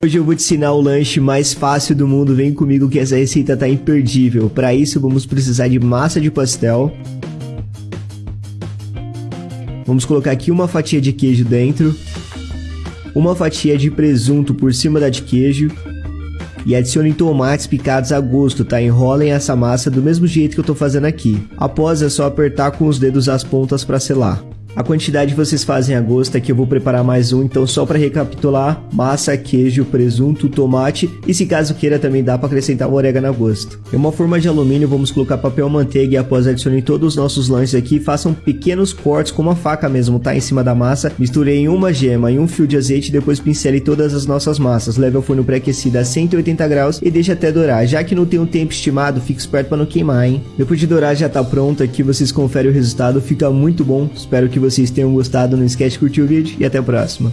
Hoje eu vou te ensinar o lanche mais fácil do mundo, vem comigo que essa receita tá imperdível. Para isso vamos precisar de massa de pastel. Vamos colocar aqui uma fatia de queijo dentro. Uma fatia de presunto por cima da de queijo. E adicione tomates picados a gosto, tá? Enrolem essa massa do mesmo jeito que eu tô fazendo aqui. Após é só apertar com os dedos as pontas para selar. A quantidade vocês fazem a gosto, aqui eu vou preparar mais um, então só para recapitular, massa, queijo, presunto, tomate e se caso queira também dá para acrescentar o orégano a gosto. Em uma forma de alumínio vamos colocar papel manteiga e após adicionar todos os nossos lanches aqui, façam pequenos cortes com uma faca mesmo, tá? Em cima da massa, misturei em uma gema e um fio de azeite e depois pincele todas as nossas massas, leve ao forno pré-aquecido a 180 graus e deixe até dourar, já que não tem um tempo estimado, fique esperto para não queimar, hein? Depois de dourar já tá pronto aqui, vocês conferem o resultado, fica muito bom, espero que vocês vocês tenham gostado, não esquece de curtir o vídeo e até a próxima.